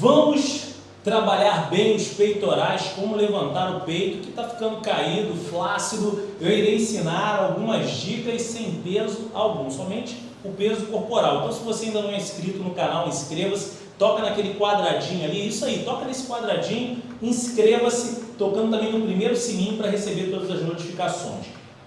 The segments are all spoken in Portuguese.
Vamos trabalhar bem os peitorais, como levantar o peito que está ficando caído, flácido. Eu irei ensinar algumas dicas sem peso algum, somente o peso corporal. Então se você ainda não é inscrito no canal, inscreva-se, toca naquele quadradinho ali, isso aí, toca nesse quadradinho, inscreva-se, tocando também no primeiro sininho para receber todas as notificações.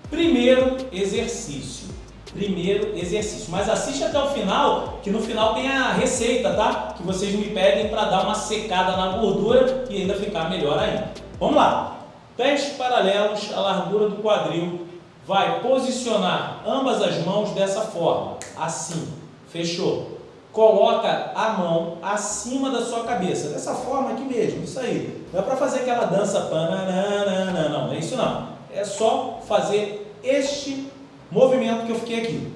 Primeiro exercício. Primeiro exercício. Mas assiste até o final, que no final tem a receita, tá? Que vocês me pedem para dar uma secada na gordura e ainda ficar melhor ainda. Vamos lá. Pés paralelos à largura do quadril. Vai posicionar ambas as mãos dessa forma. Assim. Fechou? Coloca a mão acima da sua cabeça. Dessa forma aqui mesmo. Isso aí. Não é para fazer aquela dança pananana, não. Não é isso não. É só fazer aqui.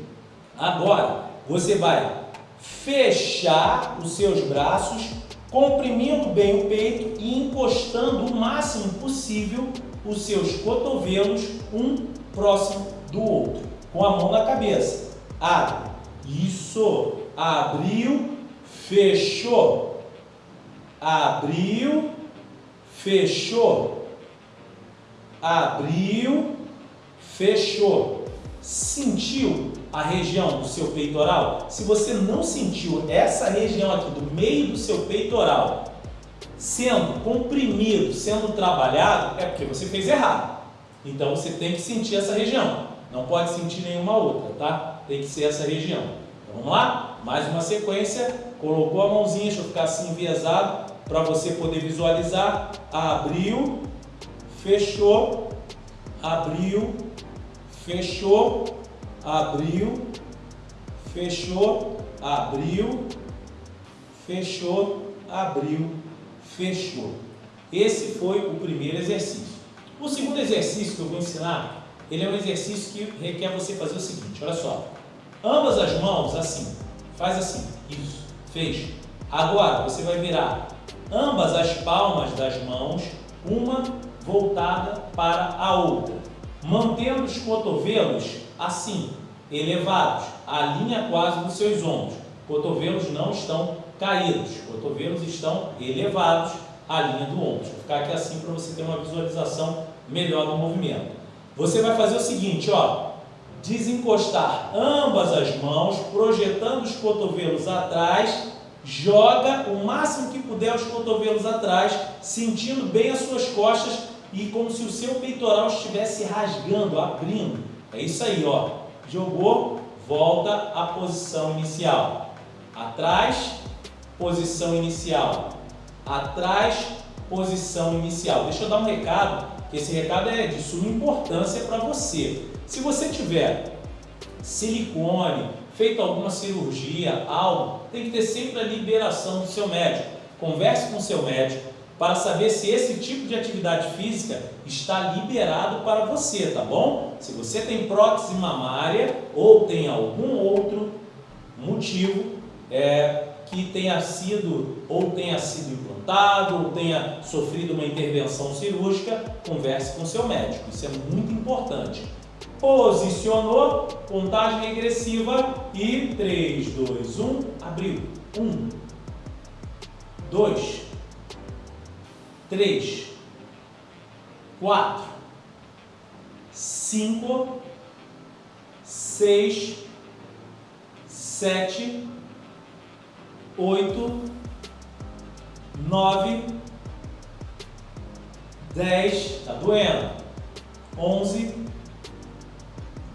Agora, você vai fechar os seus braços, comprimindo bem o peito e encostando o máximo possível os seus cotovelos um próximo do outro, com a mão na cabeça. Abre. Isso. Abriu, fechou. Abriu, fechou. Abriu, fechou. Sentiu a região do seu peitoral? Se você não sentiu essa região aqui do meio do seu peitoral sendo comprimido, sendo trabalhado, é porque você fez errado. Então você tem que sentir essa região. Não pode sentir nenhuma outra, tá? Tem que ser essa região. Então, vamos lá? Mais uma sequência. Colocou a mãozinha, deixa eu ficar assim enviesado para você poder visualizar. Abriu, fechou, abriu, fechou, abriu, fechou, abriu, fechou, abriu, fechou. Esse foi o primeiro exercício. O segundo exercício que eu vou ensinar, ele é um exercício que requer você fazer o seguinte, olha só. Ambas as mãos assim, faz assim, isso, fecha. Agora você vai virar ambas as palmas das mãos, uma voltada para a outra mantendo os cotovelos assim, elevados, a linha quase dos seus ombros. Cotovelos não estão caídos, cotovelos estão elevados à linha do ombro. Vou ficar aqui assim para você ter uma visualização melhor do movimento. Você vai fazer o seguinte, ó, desencostar ambas as mãos, projetando os cotovelos atrás, joga o máximo que puder os cotovelos atrás, sentindo bem as suas costas e como se o seu peitoral estivesse rasgando, abrindo. É isso aí, ó. Jogou, volta à posição inicial. Atrás, posição inicial. Atrás, posição inicial. Deixa eu dar um recado, que esse recado é de suma importância para você. Se você tiver silicone, feito alguma cirurgia, algo, tem que ter sempre a liberação do seu médico. Converse com o seu médico, para saber se esse tipo de atividade física está liberado para você, tá bom? Se você tem prótese mamária ou tem algum outro motivo é, que tenha sido ou tenha sido implantado ou tenha sofrido uma intervenção cirúrgica, converse com seu médico. Isso é muito importante. Posicionou, contagem regressiva e 3, 2, 1, abriu. 1, 2, três, quatro, cinco, seis, sete, oito, nove, dez, tá doendo, onze,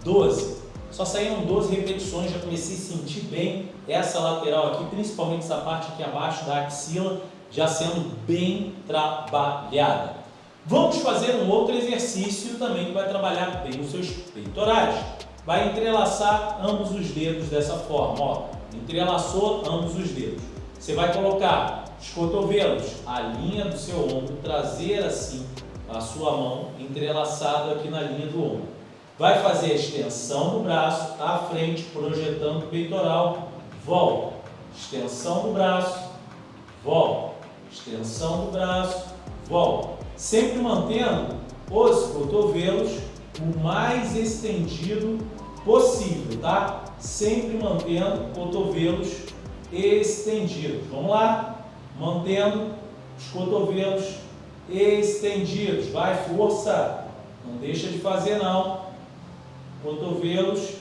doze. Só saíram 12 repetições, já comecei a sentir bem essa lateral aqui, principalmente essa parte aqui abaixo da axila, já sendo bem trabalhada. Vamos fazer um outro exercício também que vai trabalhar bem os seus peitorais. Vai entrelaçar ambos os dedos dessa forma, ó. Entrelaçou ambos os dedos. Você vai colocar os cotovelos, a linha do seu ombro, trazer assim a sua mão entrelaçado aqui na linha do ombro. Vai fazer a extensão do braço à frente, projetando o peitoral, volta. Extensão do braço, volta extensão do braço, volta. Sempre mantendo os cotovelos o mais estendido possível, tá? Sempre mantendo cotovelos estendidos. Vamos lá? mantendo os cotovelos estendidos. Vai, força! Não deixa de fazer não. Cotovelos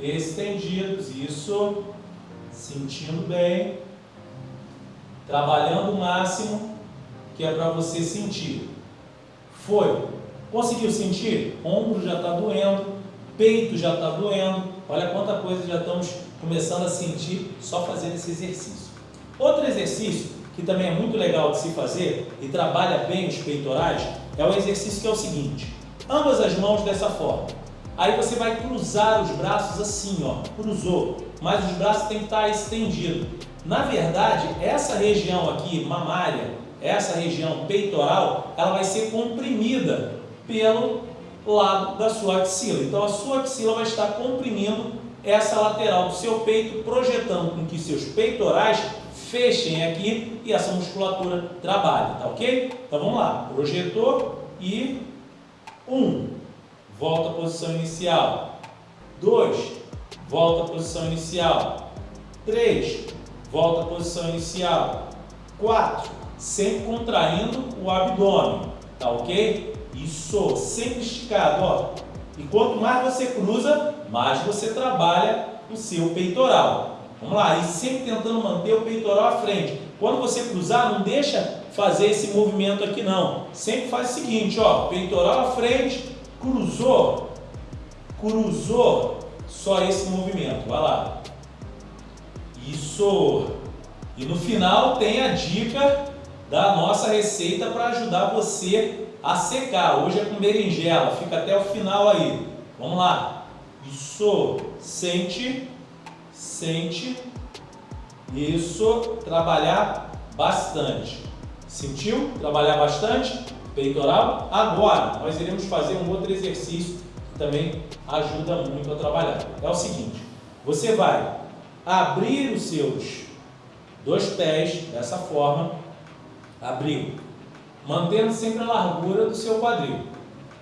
estendidos, isso, sentindo bem, trabalhando o máximo que é para você sentir. Foi. Conseguiu sentir? Ombro já está doendo, peito já está doendo. Olha quanta coisa já estamos começando a sentir só fazendo esse exercício. Outro exercício que também é muito legal de se fazer e trabalha bem os peitorais é o exercício que é o seguinte: ambas as mãos dessa forma. Aí você vai cruzar os braços assim, ó, cruzou, mas os braços têm que estar estendidos. Na verdade, essa região aqui, mamária, essa região peitoral, ela vai ser comprimida pelo lado da sua axila. Então a sua axila vai estar comprimindo essa lateral do seu peito, projetando com que seus peitorais fechem aqui e essa musculatura trabalhe, tá ok? Então vamos lá, projetou e um, volta à posição inicial. Dois, volta à posição inicial. Três, volta à posição inicial. Quatro, sempre contraindo o abdômen, tá ok? Isso, sempre esticado, ó. E quanto mais você cruza, mais você trabalha o seu peitoral. Vamos lá, e sempre tentando manter o peitoral à frente. Quando você cruzar, não deixa fazer esse movimento aqui não. Sempre faz o seguinte, ó, peitoral à frente, cruzou, cruzou, só esse movimento. Vai lá. Isso. E no final tem a dica da nossa receita para ajudar você a secar. Hoje é com berinjela, fica até o final aí. Vamos lá. Isso, sente, sente. Isso, trabalhar bastante. Sentiu? Trabalhar bastante? Peitoral. Agora, nós iremos fazer um outro exercício que também ajuda muito a trabalhar. É o seguinte, você vai abrir os seus dois pés dessa forma, abriu, mantendo sempre a largura do seu quadril.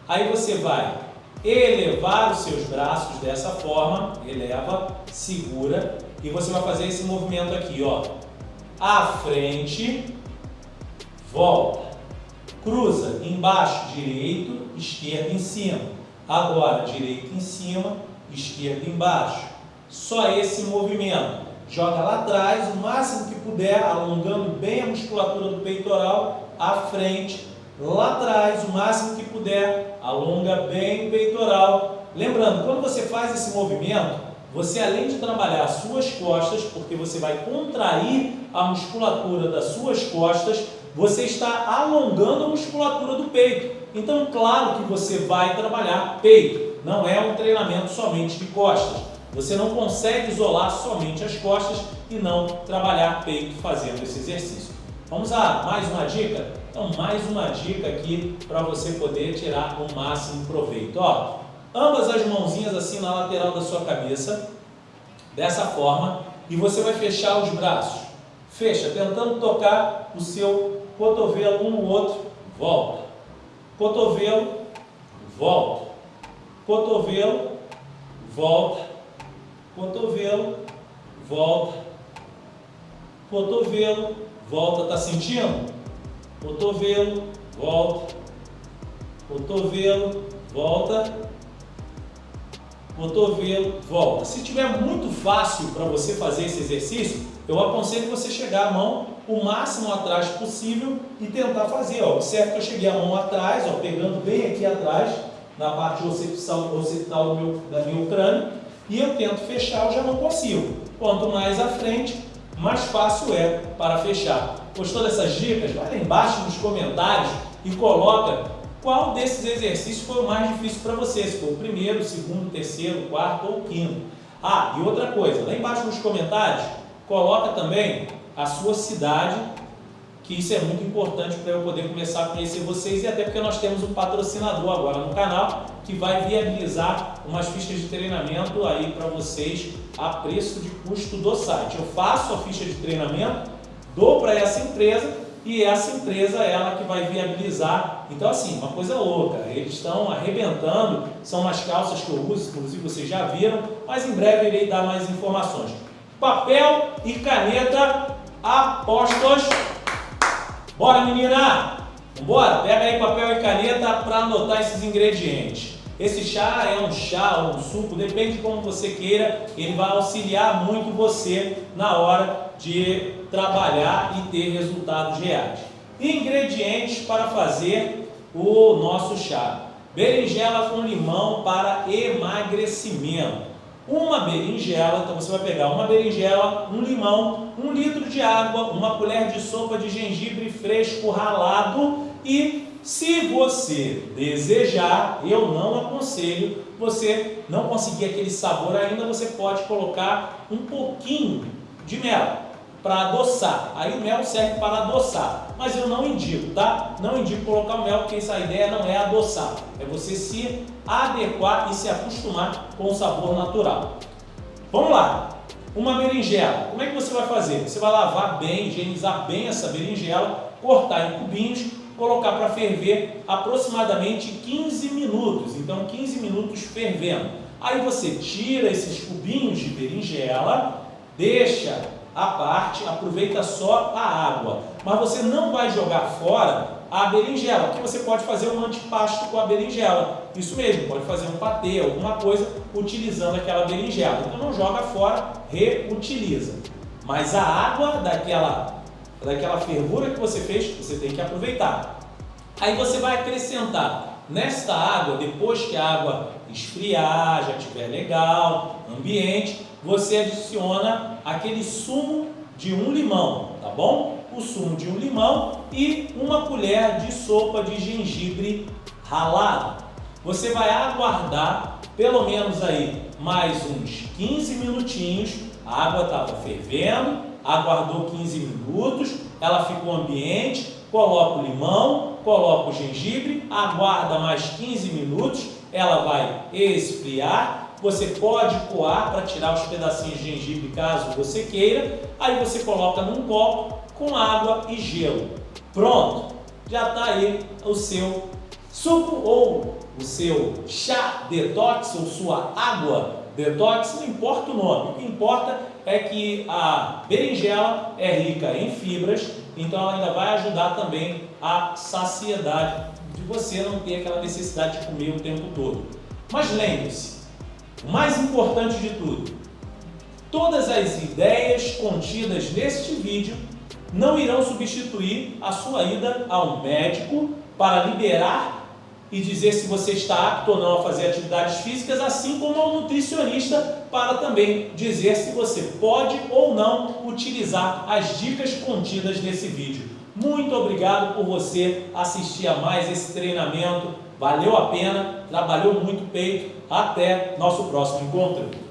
Aí você vai elevar os seus braços dessa forma, eleva, segura, e você vai fazer esse movimento aqui, ó. À frente, volta, cruza embaixo, direito, esquerdo em cima. Agora, direito em cima, esquerdo embaixo. Só esse movimento. Joga lá atrás, o máximo que puder, alongando bem a musculatura do peitoral, à frente, lá atrás, o máximo que puder, alonga bem o peitoral. Lembrando, quando você faz esse movimento, você além de trabalhar as suas costas, porque você vai contrair a musculatura das suas costas, você está alongando a musculatura do peito. Então, claro que você vai trabalhar peito, não é um treinamento somente de costas. Você não consegue isolar somente as costas e não trabalhar peito fazendo esse exercício. Vamos a mais uma dica? Então, mais uma dica aqui para você poder tirar o máximo proveito. Ó, ambas as mãozinhas assim na lateral da sua cabeça, dessa forma, e você vai fechar os braços. Fecha, tentando tocar o seu cotovelo um no outro, volta. Cotovelo, volta. Cotovelo, volta cotovelo, volta, cotovelo, volta, tá sentindo? Cotovelo, volta, cotovelo, volta, cotovelo, volta. Se tiver muito fácil para você fazer esse exercício, eu aconselho você chegar a mão o máximo atrás possível e tentar fazer. Ó. Observe que eu cheguei a mão atrás, ó, pegando bem aqui atrás, na parte occipital, do meu, da meu crânio, e eu tento fechar, eu já não consigo. Quanto mais à frente, mais fácil é para fechar. Gostou dessas dicas? Vai lá embaixo nos comentários e coloca qual desses exercícios foi o mais difícil para você, se foi o primeiro, o segundo, o terceiro, o quarto ou o quinto. Ah, e outra coisa, lá embaixo nos comentários, coloca também a sua cidade que isso é muito importante para eu poder começar a conhecer vocês e até porque nós temos um patrocinador agora no canal que vai viabilizar umas fichas de treinamento aí para vocês a preço de custo do site. Eu faço a ficha de treinamento, dou para essa empresa e essa empresa é ela que vai viabilizar. Então assim, uma coisa louca, eles estão arrebentando, são umas calças que eu uso, inclusive vocês já viram, mas em breve irei dar mais informações. Papel e caneta apostos. Bora, menina! Bora, pega aí papel e caneta para anotar esses ingredientes. Esse chá é um chá ou um suco, depende de como você queira, ele vai auxiliar muito você na hora de trabalhar e ter resultados reais. Ingredientes para fazer o nosso chá. Berinjela com limão para emagrecimento. Uma berinjela, então você vai pegar uma berinjela, um limão, um litro de água, uma colher de sopa de gengibre fresco ralado e se você desejar, eu não aconselho, você não conseguir aquele sabor ainda, você pode colocar um pouquinho de mel para adoçar. Aí o mel serve para adoçar, mas eu não indico, tá? Não indico colocar o mel, porque essa ideia não é adoçar, é você se adequar e se acostumar com o sabor natural. Vamos lá! Uma berinjela, como é que você vai fazer? Você vai lavar bem, higienizar bem essa berinjela, cortar em cubinhos colocar para ferver aproximadamente 15 minutos. Então, 15 minutos fervendo. Aí você tira esses cubinhos de berinjela, deixa a parte, aproveita só a água. Mas você não vai jogar fora a berinjela, porque você pode fazer um antipasto com a berinjela. Isso mesmo, pode fazer um patê, alguma coisa, utilizando aquela berinjela. Então não joga fora, reutiliza. Mas a água daquela daquela fervura que você fez, você tem que aproveitar. Aí você vai acrescentar nesta água, depois que a água esfriar, já estiver legal, ambiente, você adiciona aquele sumo de um limão, tá bom? O sumo de um limão e uma colher de sopa de gengibre ralado. Você vai aguardar pelo menos aí mais uns 15 minutinhos, a água estava fervendo, aguardou 15 minutos, ela ficou ambiente, coloca o limão, coloca o gengibre, aguarda mais 15 minutos, ela vai esfriar, você pode coar para tirar os pedacinhos de gengibre caso você queira, aí você coloca num copo com água e gelo. Pronto, já está aí o seu suco ou o seu chá detox ou sua água detox, não importa o nome, o que importa é que a berinjela é rica em fibras, então ela ainda vai ajudar também a saciedade de você não ter aquela necessidade de comer o tempo todo. Mas lembre-se, o mais importante de tudo, todas as ideias contidas neste vídeo não irão substituir a sua ida ao médico para liberar e dizer se você está apto ou não a fazer atividades físicas, assim como ao nutricionista para também dizer se você pode ou não utilizar as dicas contidas nesse vídeo. Muito obrigado por você assistir a mais esse treinamento. Valeu a pena, trabalhou muito peito. Até nosso próximo encontro.